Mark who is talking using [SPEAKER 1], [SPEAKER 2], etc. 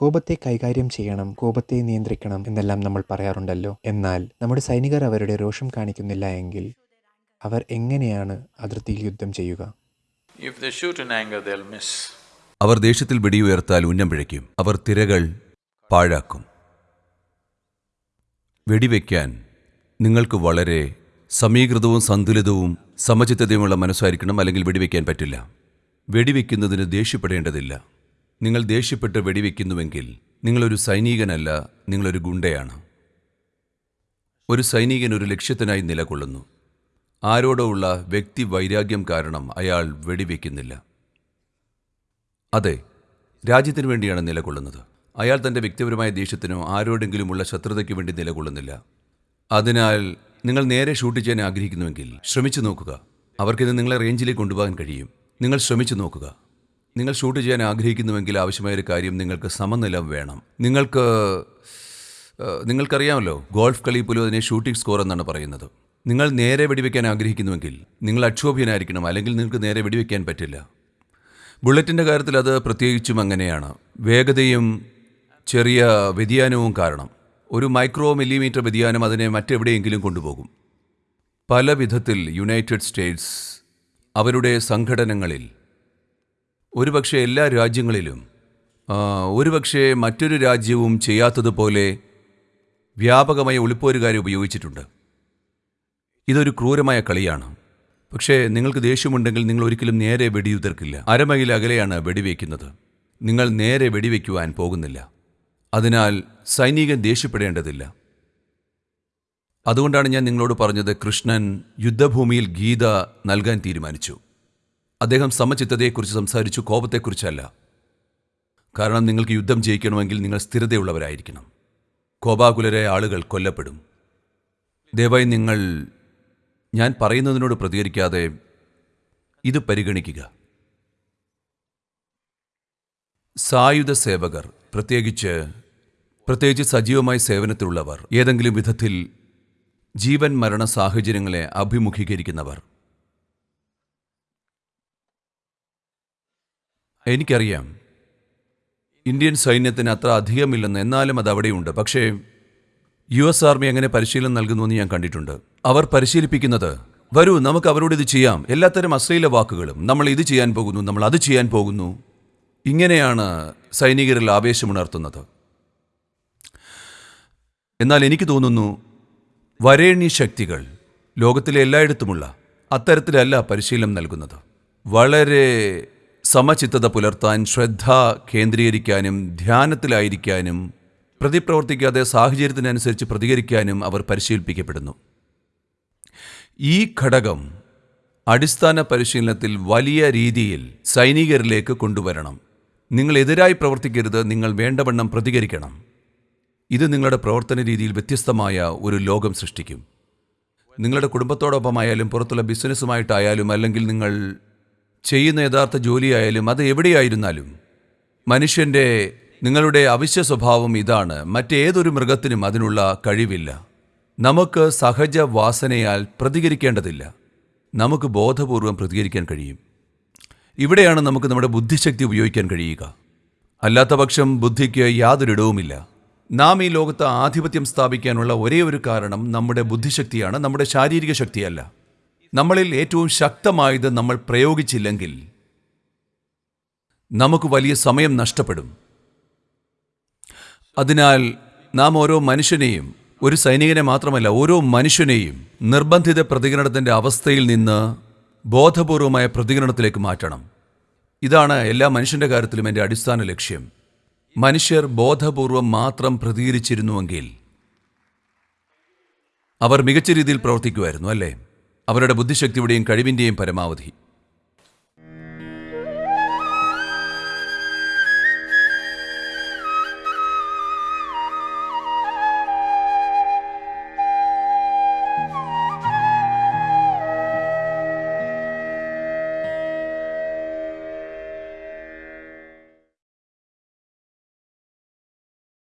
[SPEAKER 1] കോപത്തെ കൈകാര്യം ചെയ്യണം കോപത്തെ നിയന്ത്രിക്കണം എന്നെല്ലാം നമ്മൾ പറയാറുണ്ടല്ലോ. എന്നാൽ നമ്മുടെ സൈനികർ അവരുടെ രോഷം കാണിക്കുന്നില്ല എങ്കിൽ അവർ എങ്ങനെയാണ് അതിർത്തിയിൽ യുദ്ധം ചെയ്യുക?
[SPEAKER 2] If they shoot in anger, they'll miss.
[SPEAKER 3] അവർ ദേഷ്യത്തിൽ വെടിയുയർത്താൽ ഉന്നം പിഴയ്ക്കും. അവർ തിരകൾ പാഴാക്കും. വെടിവെക്കാൻ നിങ്ങൾക്ക് വളരെ സമീകൃതവും സന്തുലിതവും സമചിത്തതയുമുള്ള മനസ്സായിരിക്കണം അല്ലെങ്കിൽ വെടിവെക്കാൻ പറ്റില്ല. വെടിവെക്കുന്നതിന് ദേഷ്യപ്പെടേണ്ടതില്ല. നിങ്ങൾ ദേഷ്യപ്പെട്ട് വെടിവെക്കുന്നുവെങ്കിൽ നിങ്ങളൊരു സൈനികനല്ല നിങ്ങളൊരു ഗുണ്ടയാണ്. ഒരു സൈനികൻ ഒരു ലക്ഷ്യത്തിനായി നിലകൊള്ളുന്നു. ആരോടോ ഉള്ള വ്യക്തി വൈരാഗ്യം കാരണം അയാൾ വെടിവെക്കുന്നില്ല. അതെ രാജ്യത്തിനു വേണ്ടിയാണ് നിലകൊള്ളുന്നത്. അയാൾ തന്റെ വ്യക്തിപരമായ ദേഷ്യത്തിനോ ആരോടെങ്കിലുമുള്ള ശത്രുതയ്ക്ക് വേണ്ടി നിലകൊള്ളുന്നില്ല. അതിനാൽ നിങ്ങൾ നേരെ ഷൂട്ട് ചെയ്യാൻ ആഗ്രഹിക്കുന്നുവെങ്കിൽ ശ്രമിച്ചു നോക്കുക. അവർക്കിത് നിങ്ങളെ റേഞ്ചിലേക്ക് കൊണ്ടുപോകാൻ കഴിയും. നിങ്ങൾ ശ്രമിച്ചു നോക്കുക. നിങ്ങൾ ഷൂട്ട് ചെയ്യാൻ ആഗ്രഹിക്കുന്നുവെങ്കിൽ ആവശ്യമായ ഒരു കാര്യം നിങ്ങൾക്ക് സമനിലം വേണം. നിങ്ങൾക്ക് നിങ്ങൾക്കറിയാമല്ലോ ഗോൾഫ് കളി പോലും അതിനെ ഷൂട്ടിംഗ് സ്കോർ എന്നാണ് പറയുന്നത്. നിങ്ങൾ നേരെ വെടിവെക്കാൻ ആഗ്രഹിക്കുന്നുവെങ്കിൽ നിങ്ങൾ അക്ഷോഭ്യനായിരിക്കണം അല്ലെങ്കിൽ നിങ്ങൾക്ക് നേരെ വെടിവെക്കാൻ പറ്റില്ല. ബുള്ളറ്റിന്റെ കാര്യത്തിൽ അത് പ്രത്യേകിച്ചും അങ്ങനെയാണ്. വേഗതയും ചെറിയ വ്യതിയാനവും കാരണം. ഒരു മൈക്രോ മില്ലിമീറ്റർ വ്യതിയാനം അതിനെ മറ്റെവിടെയെങ്കിലും കൊണ്ടുപോകും. പല വിധത്തിൽ യുണൈറ്റഡ് സ്റ്റേറ്റ്സ് അവരുടെ സംഘടനകളിൽ ഒരുപക്ഷെ എല്ലാ രാജ്യങ്ങളിലും ഒരുപക്ഷെ മറ്റൊരു രാജ്യവും ചെയ്യാത്തതുപോലെ വ്യാപകമായ ഒളിപ്പോരുകാരെ ഉപയോഗിച്ചിട്ടുണ്ട്. ഇതൊരു ക്രൂരമായ കളിയാണ്. പക്ഷേ നിങ്ങൾക്ക് ദേഷ്യമുണ്ടെങ്കിൽ നിങ്ങൾ ഒരിക്കലും നേരെ വെടിയുതിർക്കില്ല. അരമൈൽ അകലെയാണ് വെടിവെക്കുന്നത്. നിങ്ങൾ നേരെ വെടിവെക്കുവാൻ പോകുന്നില്ല. അതിനാൽ സൈനികൻ ദേഷ്യപ്പെടേണ്ടതില്ല. അതുകൊണ്ടാണ് ഞാൻ നിങ്ങളോട് പറഞ്ഞത് കൃഷ്ണൻ യുദ്ധഭൂമിയിൽ ഗീത നൽകാൻ തീരുമാനിച്ചു. അദ്ദേഹം സമചിത്തതയെക്കുറിച്ച് സംസാരിച്ചു കോപത്തെക്കുറിച്ചല്ല. കാരണം നിങ്ങൾക്ക് യുദ്ധം ജയിക്കണമെങ്കിൽ നിങ്ങൾ സ്ഥിരതയുള്ളവരായിരിക്കണം. കോപാകുലരായ ആളുകൾ കൊല്ലപ്പെടും. ദയവായി നിങ്ങൾ ഞാൻ പറയുന്നതിനോട് പ്രതികരിക്കാതെ ഇത് പരിഗണിക്കുക. സായുധ സേവകർ പ്രത്യേകിച്ച് പ്രത്യേകിച്ച് സജീവമായി സേവനത്തിലുള്ളവർ ഏതെങ്കിലും വിധത്തിൽ ജീവൻ മരണ സാഹചര്യങ്ങളെ അഭിമുഖീകരിക്കുന്നവർ. എനിക്കറിയാം. ഇന്ത്യൻ സൈന്യത്തിന് അത്ര അധികമില്ലെന്ന് എന്നാലും അത് അവിടെയുണ്ട്. പക്ഷേ യു എസ് ആർമി അങ്ങനെ പരിശീലനം നൽകുന്നുവെന്ന് ഞാൻ കണ്ടിട്ടുണ്ട്. അവർ പരിശീലിപ്പിക്കുന്നത് വരൂ നമുക്ക് അവരോട് ഇത് ചെയ്യാം. എല്ലാത്തരം അശ്ലീല വാക്കുകളും നമ്മൾ ഇത് ചെയ്യാൻ പോകുന്നു നമ്മൾ അത് ചെയ്യാൻ പോകുന്നു. ഇങ്ങനെയാണ് സൈനികരിൽ ആവേശമുണർത്തുന്നത്. എന്നാൽ എനിക്ക് തോന്നുന്നു വരേണ്യ ശക്തികൾ ലോകത്തിലെ എല്ലായിടത്തുമുള്ള അത്തരത്തിലല്ല പരിശീലനം നൽകുന്നത്. വളരെ സമചിത്തത പുലർത്താൻ ശ്രദ്ധ കേന്ദ്രീകരിക്കാനും ധ്യാനത്തിലായിരിക്കാനും പ്രതിപ്രവർത്തിക്കാതെ സാഹചര്യത്തിനനുസരിച്ച് പ്രതികരിക്കാനും അവർ പരിശീലിപ്പിക്കപ്പെടുന്നു. ഈ ഘടകം അടിസ്ഥാന പരിശീലനത്തിൽ വലിയ രീതിയിൽ സൈനികരിലേക്ക് കൊണ്ടുവരണം. നിങ്ങൾ എതിരായി പ്രവർത്തിക്കരുത് നിങ്ങൾ വേണ്ടവണ്ണം പ്രതികരിക്കണം. ഇത് നിങ്ങളുടെ പ്രവർത്തന രീതിയിൽ വ്യത്യസ്തമായ ഒരു ലോകം സൃഷ്ടിക്കും. നിങ്ങളുടെ കുടുംബത്തോടൊപ്പമായാലും പുറത്തുള്ള ബിസിനസ്സുമായിട്ടായാലും അല്ലെങ്കിൽ നിങ്ങൾ ചെയ്യുന്ന യഥാർത്ഥ ജോലിയായാലും അത് എവിടെയായിരുന്നാലും മനുഷ്യന്റെ നിങ്ങളുടെ അവശ്യ സ്വഭാവം ഇതാണ്. മറ്റേതൊരു മൃഗത്തിനും അതിനുള്ള കഴിവില്ല. നമുക്ക് സഹജ വാസനയാൽ പ്രതികരിക്കേണ്ടതില്ല. നമുക്ക് ബോധപൂർവം പ്രതികരിക്കാൻ കഴിയും. ഇവിടെയാണ് നമുക്ക് നമ്മുടെ ബുദ്ധിശക്തി ഉപയോഗിക്കാൻ കഴിയുക. അല്ലാത്ത പക്ഷം ബുദ്ധിക്ക് യാതൊരിടവുമില്ല നാം ഈ ലോകത്ത് ആധിപത്യം സ്ഥാപിക്കാനുള്ള ഒരേ ഒരു കാരണം നമ്മുടെ ബുദ്ധിശക്തിയാണ്. നമ്മുടെ ശാരീരിക ശക്തിയല്ല. നമ്മളിൽ ഏറ്റവും ശക്തമായത് നമ്മൾ പ്രയോഗിച്ചില്ലെങ്കിൽ നമുക്ക് വലിയ സമയം നഷ്ടപ്പെടും. അതിനാൽ നാം ഓരോ മനുഷ്യനെയും ഒരു സൈനികനെ മാത്രമല്ല ഓരോ മനുഷ്യനെയും നിർബന്ധിത പ്രതികരണത്തിന്റെ അവസ്ഥയിൽ നിന്ന് ബോധപൂർവമായ പ്രതികരണത്തിലേക്ക് മാറ്റണം. ഇതാണ് എല്ലാ മനുഷ്യന്റെ കാര്യത്തിലും എന്റെ അടിസ്ഥാന ലക്ഷ്യം. മനുഷ്യർ ബോധപൂർവം മാത്രം പ്രതികരിച്ചിരുന്നുവെങ്കിൽ അവർ മികച്ച രീതിയിൽ പ്രവർത്തിക്കുമായിരുന്നു അല്ലേ? അവരുടെ ബുദ്ധിശക്തിയുടെയും കഴിവിന്റെയും പരമാവധി.